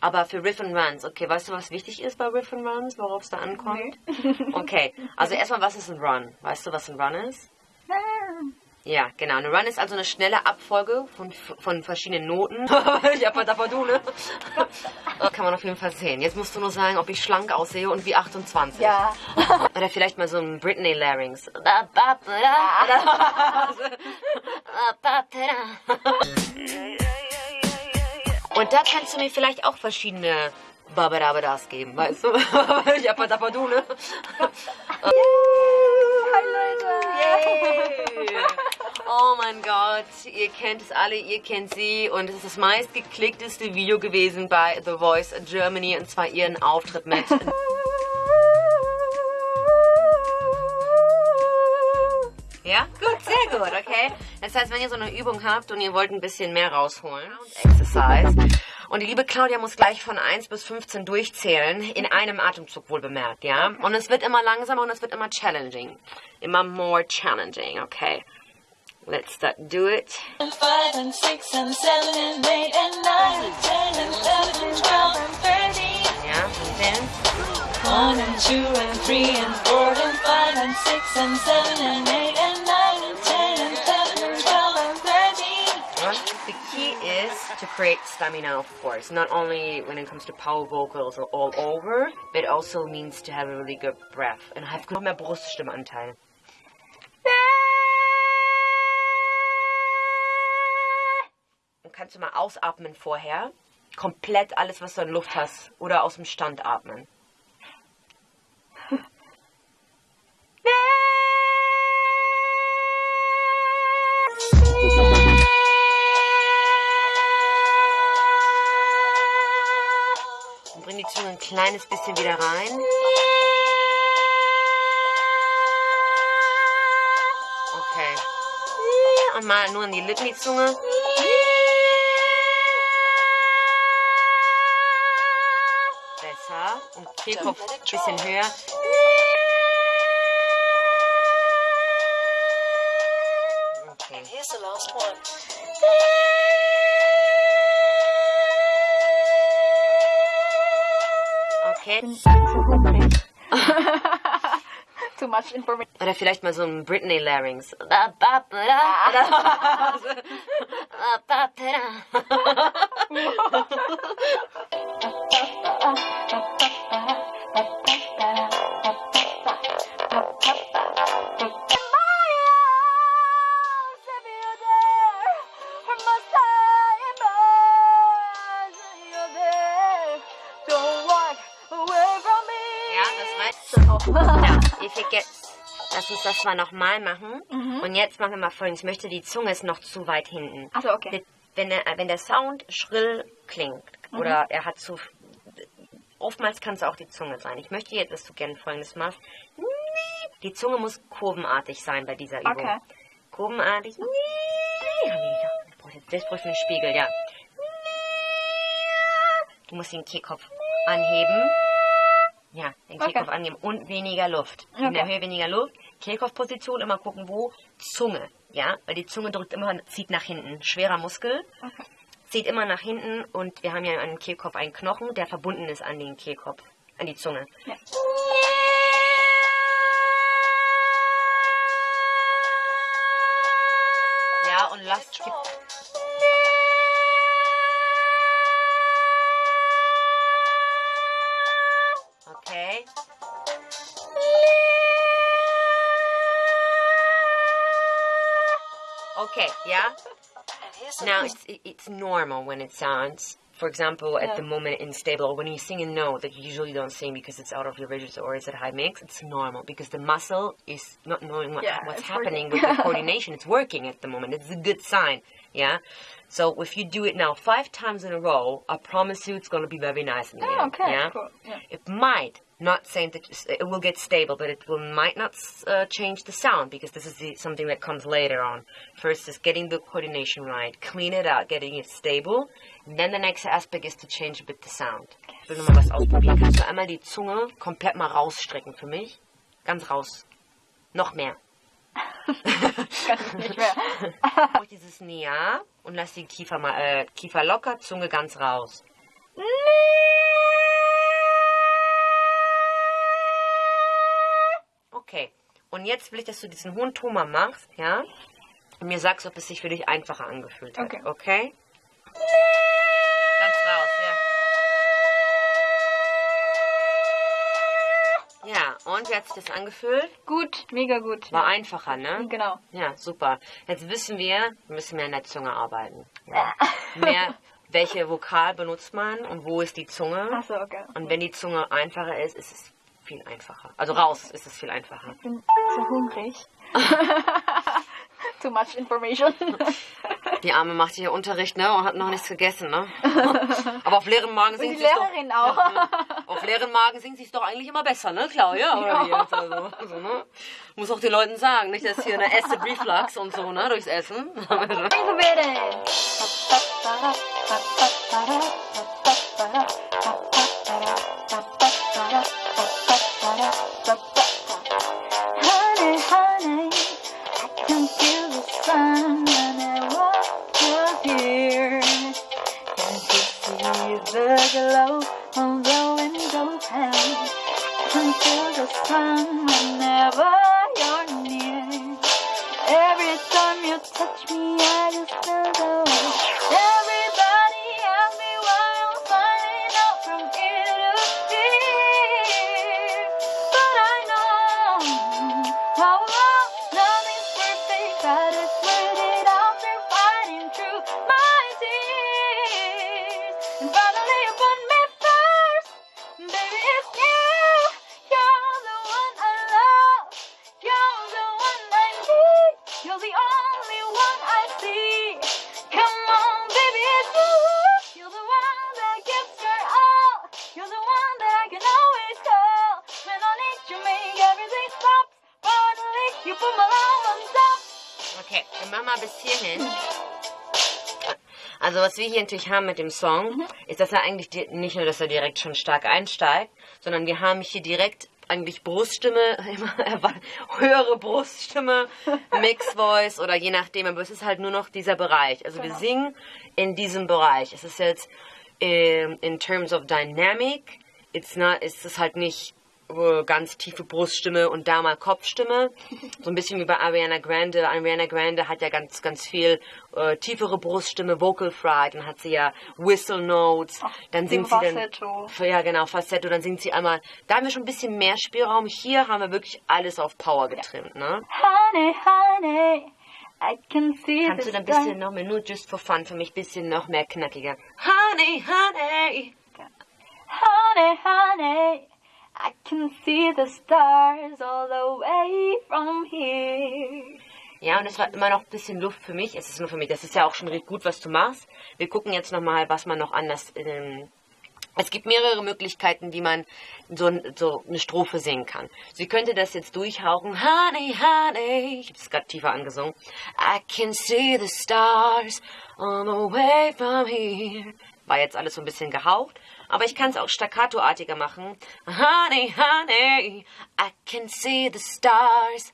Aber für Riff and Runs, okay, weißt du, was wichtig ist bei Riff and Runs, worauf es da ankommt? Okay, also erstmal, was ist ein Run? Weißt du, was ein Run ist? Ja, genau. Ein Run ist also eine schnelle Abfolge von, von verschiedenen Noten. ja, du, ne? Kann man auf jeden Fall sehen. Jetzt musst du nur sagen, ob ich schlank aussehe und wie 28. Ja. Oder vielleicht mal so ein Britney Larynx. Und da kannst du mir vielleicht auch verschiedene Babadabadas geben, weißt du? ja, du, ne? Hi Leute! Yay. Oh mein Gott, ihr kennt es alle, ihr kennt sie und es ist das meistgeklickteste Video gewesen bei The Voice Germany und zwar ihren Auftritt mit. Ja, gut, sehr gut, okay. Das heißt, wenn ihr so eine Übung habt und ihr wollt ein bisschen mehr rausholen, Exercise, und die liebe Claudia muss gleich von 1 bis 15 durchzählen, in einem Atemzug wohl bemerkt, ja? Und es wird immer langsamer und es wird immer challenging. Immer more challenging, okay? Let's start, do it. And five and six and seven and eight and nine and ten and eleven and twelve and thirteen. Ja, und dann? One and two and three and four and five and six and seven and eight create stamina, of course. Not only when it comes to power vocals or all over, but also means to have a really good breath and have noch mehr Bruststimmanteil. Und kannst du mal ausatmen vorher? Komplett alles, was du in Luft hast. Oder aus dem Stand atmen. Kleines bisschen wieder rein. Okay. Und mal nur in die Lippen die Zunge. Besser. Und Kehlkopf ein bisschen höher. Okay. Here's the last one. Okay. Too much information. Oder vielleicht mal so ein Britney Larynx. das. Ja, if it gets. Lass uns das mal nochmal machen. Und jetzt machen wir mal folgendes. Ich möchte, die Zunge ist noch zu weit hinten. Also okay. Wenn der, wenn der Sound schrill klingt oder er hat zu. Oftmals kann es auch die Zunge sein. Ich möchte jetzt, dass du gerne folgendes machst. Die Zunge muss kurvenartig sein bei dieser Übung. Okay. Kurvenartig. Ich jetzt- Das brauche ich einen Spiegel, ja. Du musst den Kehlkopf anheben. Ja, den Okay. Kehlkopf annehmen und weniger Luft. In der Okay. Höhe weniger Luft. Kehlkopfposition immer gucken, wo. Zunge, ja, weil die Zunge drückt immer, zieht nach hinten. Schwerer Muskel. Okay. Zieht immer nach hinten und wir haben ja an dem Kehlkopf einen Knochen, der verbunden ist an den Kehlkopf, an die Zunge. Ja, yeah. Now it's it's normal when it sounds. For example, at Yeah. the moment unstable, or when you sing a note that you usually don't sing because it's out of your register or it's at high mix, it's normal because the muscle is not knowing what, Yeah, what's happening working. with the coordination. It's working at the moment. It's a good sign. Yeah. So if you do it now five times in a row, I promise you it's going to be very nice in the Oh, end. okay. Yeah. Cool. Yeah. It might not saying that it will get stable, but it will might not uh, change the sound because this is the, something that comes later on. First is getting the coordination right, clean it out, getting it stable. And then the next aspect is to change a bit the sound. Ich will nochmal was ausprobieren. Kannst du einmal die Zunge komplett mal rausstrecken für mich? Ganz raus. Noch mehr. Kann ich nicht mehr. Mach dieses Nia und lass die Kiefer mal, äh, Kiefer locker, Zunge ganz raus. Okay. Und jetzt will ich, dass du diesen hohen Ton mal machst, ja? Und mir sagst, ob es sich für dich einfacher angefühlt hat. Okay. Okay? Ganz raus, ja. Ja, und wie hat sich das angefühlt? Gut, mega gut. War einfacher, ne? Genau. Ja, super. Jetzt wissen wir, wir müssen mehr an der Zunge arbeiten. Ja. Mehr, welche Vokal benutzt man und wo ist die Zunge? Achso, okay. Und wenn die Zunge einfacher ist, ist es viel einfacher. Also raus ist es viel einfacher. Ich bin so hungrig. Too much information. Die Arme macht hier Unterricht, ne? Und hat noch nichts gegessen, ne? Aber auf leeren Magen singt sie doch. Lehrerin auch. Auf leeren Magen singt sie es doch eigentlich immer besser, ne, Claudia? Oder wie jetzt? Also, also, ne? Muss auch den Leuten sagen, nicht, dass hier eine Acid Reflux und so, ne, durchs Essen. Honey, was wir hier natürlich haben mit dem Song, ist, dass er eigentlich nicht nur, dass er direkt schon stark einsteigt, sondern wir haben hier direkt eigentlich Bruststimme, höhere Bruststimme, Mix Voice oder je nachdem, aber es ist halt nur noch dieser Bereich. Also wir singen in diesem Bereich. Es ist jetzt ähm, in terms of dynamic, it's not, ist es halt nicht ganz tiefe Bruststimme und da mal Kopfstimme. So ein bisschen wie bei Ariana Grande. Ariana Grande hat ja ganz, ganz viel äh, tiefere Bruststimme, Vocal Fry, dann hat sie ja Whistle Notes, dann singt sie dann... Falsetto. Ja, genau, Falsetto, dann singt sie einmal... Da haben wir schon ein bisschen mehr Spielraum. Hier haben wir wirklich alles auf Power getrimmt, ne? Honey, honey, I can see Kannst du dann ein bisschen noch mehr, nur just for fun, für mich ein bisschen noch mehr knackiger. Honey, honey. Honey, honey, I can see the stars all the way from here. Ja, und es war immer noch ein bisschen Luft für mich. Es ist nur für mich. Das ist ja auch schon gut, was du machst. Wir gucken jetzt nochmal, was man noch anders. Ähm, es gibt mehrere Möglichkeiten, wie man so, so eine Strophe singen kann. Sie könnte das jetzt durchhauchen. Honey, honey. Ich habe es gerade tiefer angesungen. I can see the stars on the way from here. War jetzt alles so ein bisschen gehaucht. Aber ich kann es auch staccatoartiger machen. Honey, honey, I can see the stars.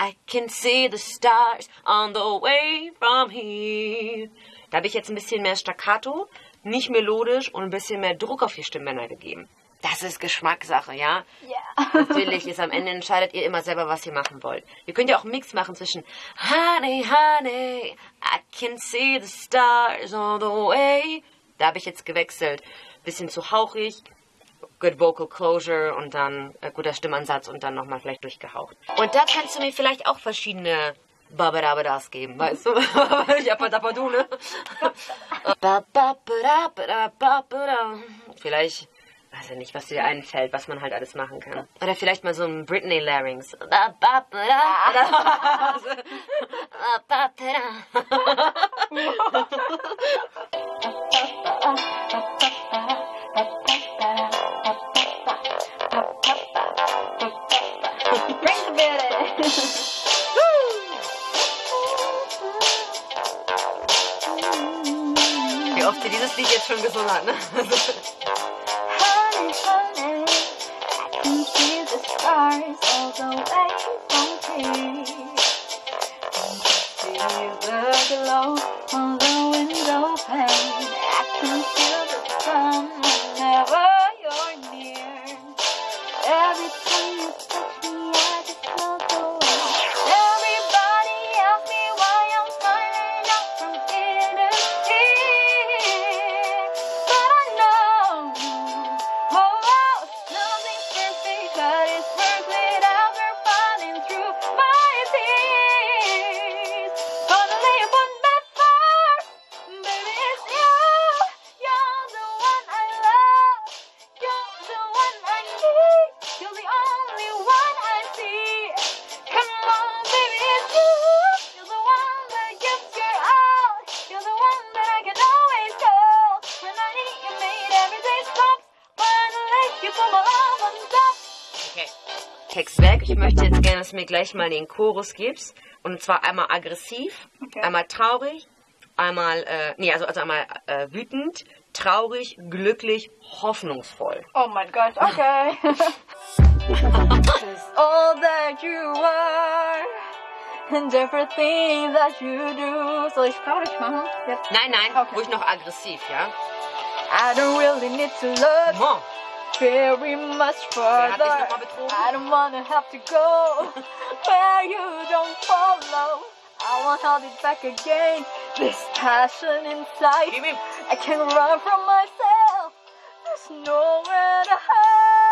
I can see the stars on the way from here. Da habe ich jetzt ein bisschen mehr Staccato, nicht melodisch und ein bisschen mehr Druck auf die Stimmbänder gegeben. Das ist Geschmackssache, ja? Ja. Natürlich ist am Ende entscheidet ihr immer selber, was ihr machen wollt. Ihr könnt ja auch einen Mix machen zwischen Honey, honey, I can see the stars on the way. Da habe ich jetzt gewechselt. Bisschen zu hauchig, good vocal closure und dann äh, guter Stimmansatz und dann nochmal vielleicht durchgehaucht. Und da kannst du mir vielleicht auch verschiedene Babadabadas geben, weißt du? Jappadapadu, ne? Bababadabadabada. Vielleicht, weiß ich nicht, was dir einfällt, was man halt alles machen kann. Oder vielleicht mal so ein Britney Larynx. Wie oft sie dieses Lied jetzt schon gesungen hat, ne? Honey, honey, I can see the stars all the way from here. And see the glow on the window pane. I can feel the sun whenever God. Dass du mir gleich mal den Chorus gibst. Und zwar einmal aggressiv, Okay. einmal traurig, einmal, äh, nee, also, also einmal äh, wütend, traurig, glücklich, hoffnungsvoll. Oh mein Gott, okay. All that you are and everything that you do. Soll ich traurig machen? Jetzt. Nein, nein, Okay. ruhig noch aggressiv, ja? I don't really need to look Bon. Very much Wer hat dich further. I don't wanna have to go where you don't follow. I want hold it back again. This passion inside. I can't run from myself. There's nowhere to hide.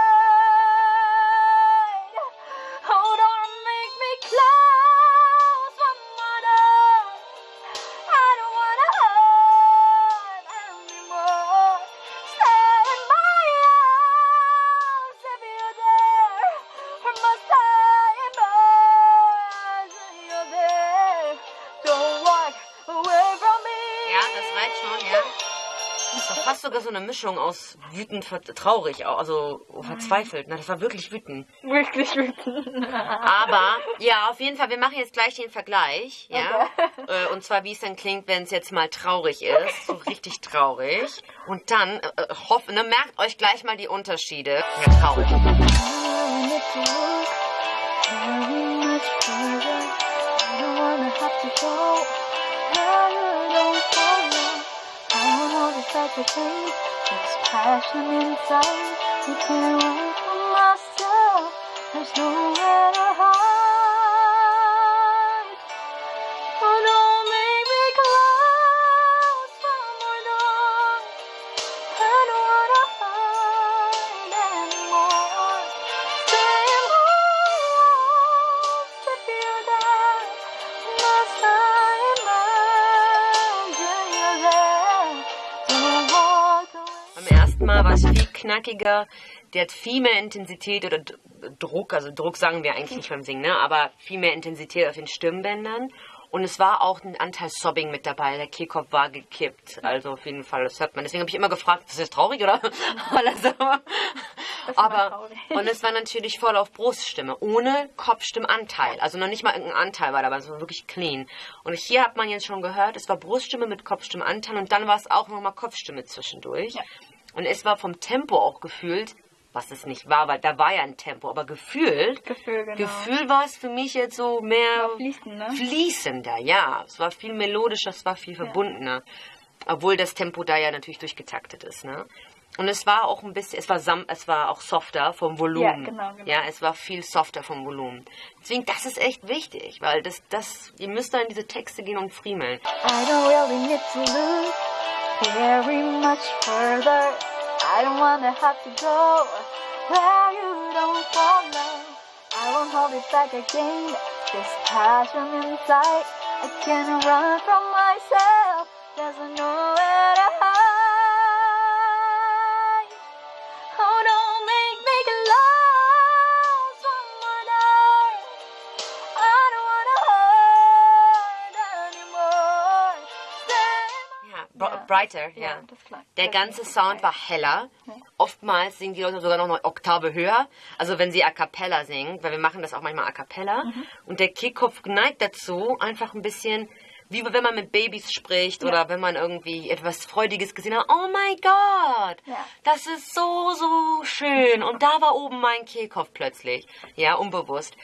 Eine Mischung aus wütend, traurig, au- also verzweifelt. Na, das war wirklich wütend. Wirklich wütend. Aber, ja, auf jeden Fall, wir machen jetzt gleich den Vergleich, ja. Äh, Und zwar, wie es dann klingt, wenn es jetzt mal traurig ist. So richtig traurig. Und dann, äh, äh, hoff, ne, merkt euch gleich mal die Unterschiede. Ja, traurig. I. I don't wanna have to go you don't follow. I want all this back again. There's passion inside. You can't run from myself. There's nowhere to hide. Knackiger. Der hat viel mehr Intensität oder Druck, also Druck sagen wir eigentlich nicht beim Singen, ne? aber viel mehr Intensität auf den Stimmbändern. Und es war auch ein Anteil Sobbing mit dabei. Der Kehlkopf war gekippt. Also auf jeden Fall, das hört man. Deswegen habe ich immer gefragt, ist das jetzt traurig oder? Also, aber, traurig. und es war natürlich voll auf Bruststimme, ohne Kopfstimmanteil. Also noch nicht mal irgendein Anteil war dabei, es war wirklich clean. Und hier hat man jetzt schon gehört, es war Bruststimme mit Kopfstimmanteil und dann war es auch nochmal Kopfstimme zwischendurch. Ja. Und es war vom Tempo auch gefühlt, was es nicht war, weil da war ja ein Tempo, aber gefühlt, Gefühl, genau. Gefühl war es für mich jetzt so mehr fließend, ne? fließender, ja. Es war viel melodischer, es war viel verbundener. Obwohl das Tempo da ja natürlich durchgetaktet ist, ne? Und es war auch ein bisschen, es war sam, es war auch softer vom Volumen. Ja, genau, genau. Ja, es war viel softer vom Volumen. Deswegen, das ist echt wichtig, weil das, das, ihr müsst da in diese Texte gehen und friemeln. I don't really need to look very much further. I don't wanna have to go where you don't follow. I won't hold it back again. This passion inside, I can't run from myself. There's nowhere to brighter, ja. Ja. Der ganze Sound war heller. Oftmals singen die Leute sogar noch eine Oktave höher. Also wenn sie a cappella singen, weil wir machen das auch manchmal a cappella. Mhm. Und der Kickoff neigt dazu, einfach ein bisschen, wie wenn man mit Babys spricht oder wenn man irgendwie etwas Freudiges gesehen hat. Oh mein Gott, Ja. das ist so, so schön. Und da war oben mein Kehlkopf plötzlich. Ja, unbewusst.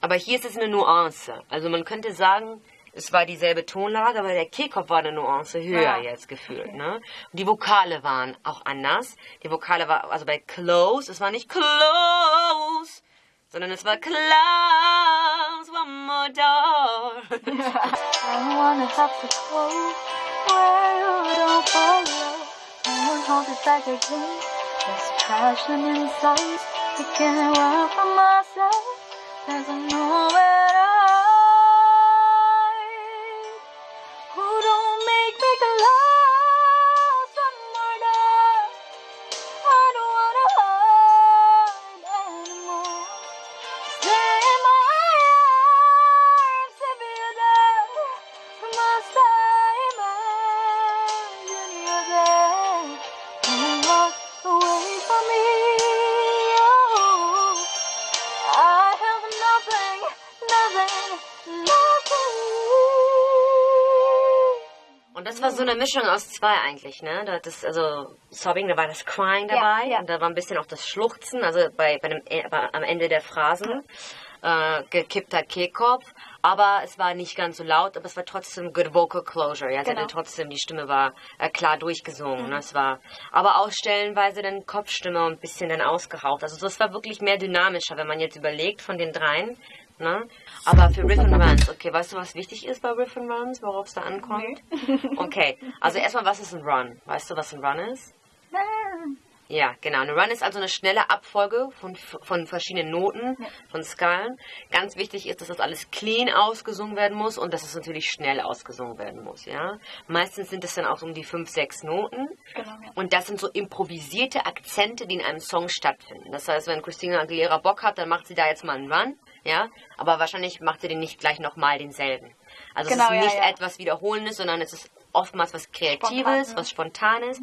Aber hier ist es eine Nuance. Also man könnte sagen, es war dieselbe Tonlage, aber der Kehlkopf war eine Nuance höher Ja. jetzt gefühlt. Ne? Und die Vokale waren auch anders. Die Vokale war, also bei close, es war nicht close, sondern es war close, one more door. I wanna have to go where you don't follow. I won't hold it back again. There's passion inside. I can't run from myself. There's nowhere das war so eine Mischung aus zwei eigentlich, ne? Da Das, also Sobbing, da war das Crying Ja, dabei ja. und da war ein bisschen auch das Schluchzen, also bei, bei dem, äh, bei, am Ende der Phrasen. Äh, gekippter Kehlkopf, aber es war nicht ganz so laut, aber es war trotzdem good vocal closure. Ja, Genau. trotzdem, die Stimme war äh, klar durchgesungen. Ne? Es war, aber auch stellenweise dann Kopfstimme und ein bisschen dann ausgehaucht. Also das war wirklich mehr dynamischer, wenn man jetzt überlegt von den dreien. Ne? Aber für Riff and Runs, okay, weißt du, was wichtig ist bei Riff and Runs, worauf es da ankommt? Okay, also erstmal, was ist ein Run? Weißt du, was ein Run ist? Ja, genau. Ein Run ist also eine schnelle Abfolge von, von verschiedenen Noten, von Skalen. Ganz wichtig ist, dass das alles clean ausgesungen werden muss und dass es natürlich schnell ausgesungen werden muss, ja. Meistens sind es dann auch um die fünf, sechs Noten. Genau, ja. Und das sind so improvisierte Akzente, die in einem Song stattfinden. Das heißt, wenn Christina Aguilera Bock hat, dann macht sie da jetzt mal einen Run, ja. Aber wahrscheinlich macht sie den nicht gleich nochmal denselben. Also Genau, es ist nicht ja. etwas Wiederholendes, sondern es ist oftmals was Kreatives, Spontan, ne? was Spontanes,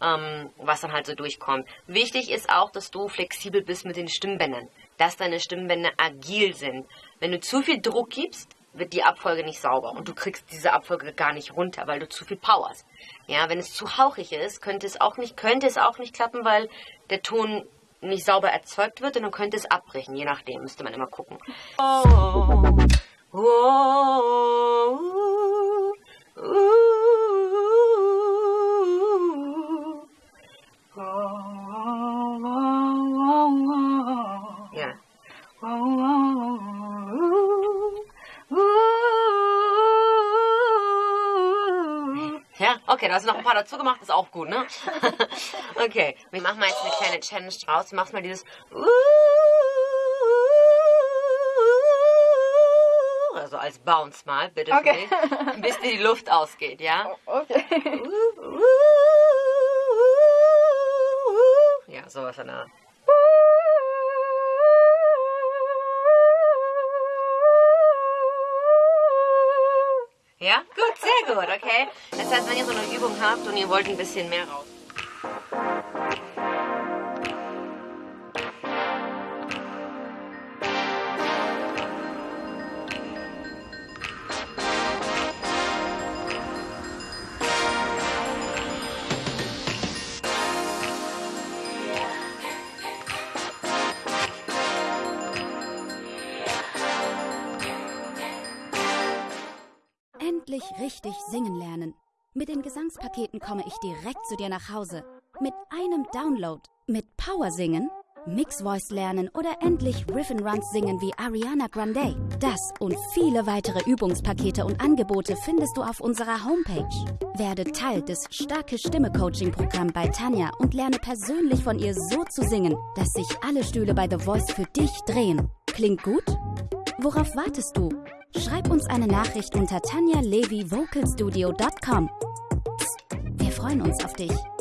ähm, was dann halt so durchkommt. Wichtig ist auch, dass du flexibel bist mit den Stimmbändern, dass deine Stimmbänder agil sind. Wenn du zu viel Druck gibst, wird die Abfolge nicht sauber und du kriegst diese Abfolge gar nicht runter, weil du zu viel Power hast. Ja, wenn es zu hauchig ist, könnte es auch nicht, könnte es auch nicht klappen, weil der Ton nicht sauber erzeugt wird und dann könnte es abbrechen, je nachdem, müsste man immer gucken. Oh, ja. Okay, da hast du noch ein paar dazu gemacht, ist auch gut, ne? okay, wir machen mal jetzt eine kleine Challenge draus. Du machst mal dieses also als Bounce mal, bitte Okay. für mich, bis dir die Luft ausgeht, ja? Okay. Ja, sowas in der Art. Ja, gut, sehr gut, okay. Das heißt, wenn ihr so eine Übung habt und ihr wollt ein bisschen mehr raus. Gesangspaketen komme ich direkt zu dir nach Hause. Mit einem Download. Mit Power singen, Mix Voice lernen oder endlich Riff and Runs singen wie Ariana Grande. Das und viele weitere Übungspakete und Angebote findest du auf unserer Homepage. Werde Teil des Starke Stimme Coaching Programm bei Tanja und lerne persönlich von ihr so zu singen, dass sich alle Stühle bei The Voice für dich drehen. Klingt gut? Worauf wartest du? Schreib uns eine Nachricht unter tanjalevyvocalstudio.com. Freuen uns auf dich.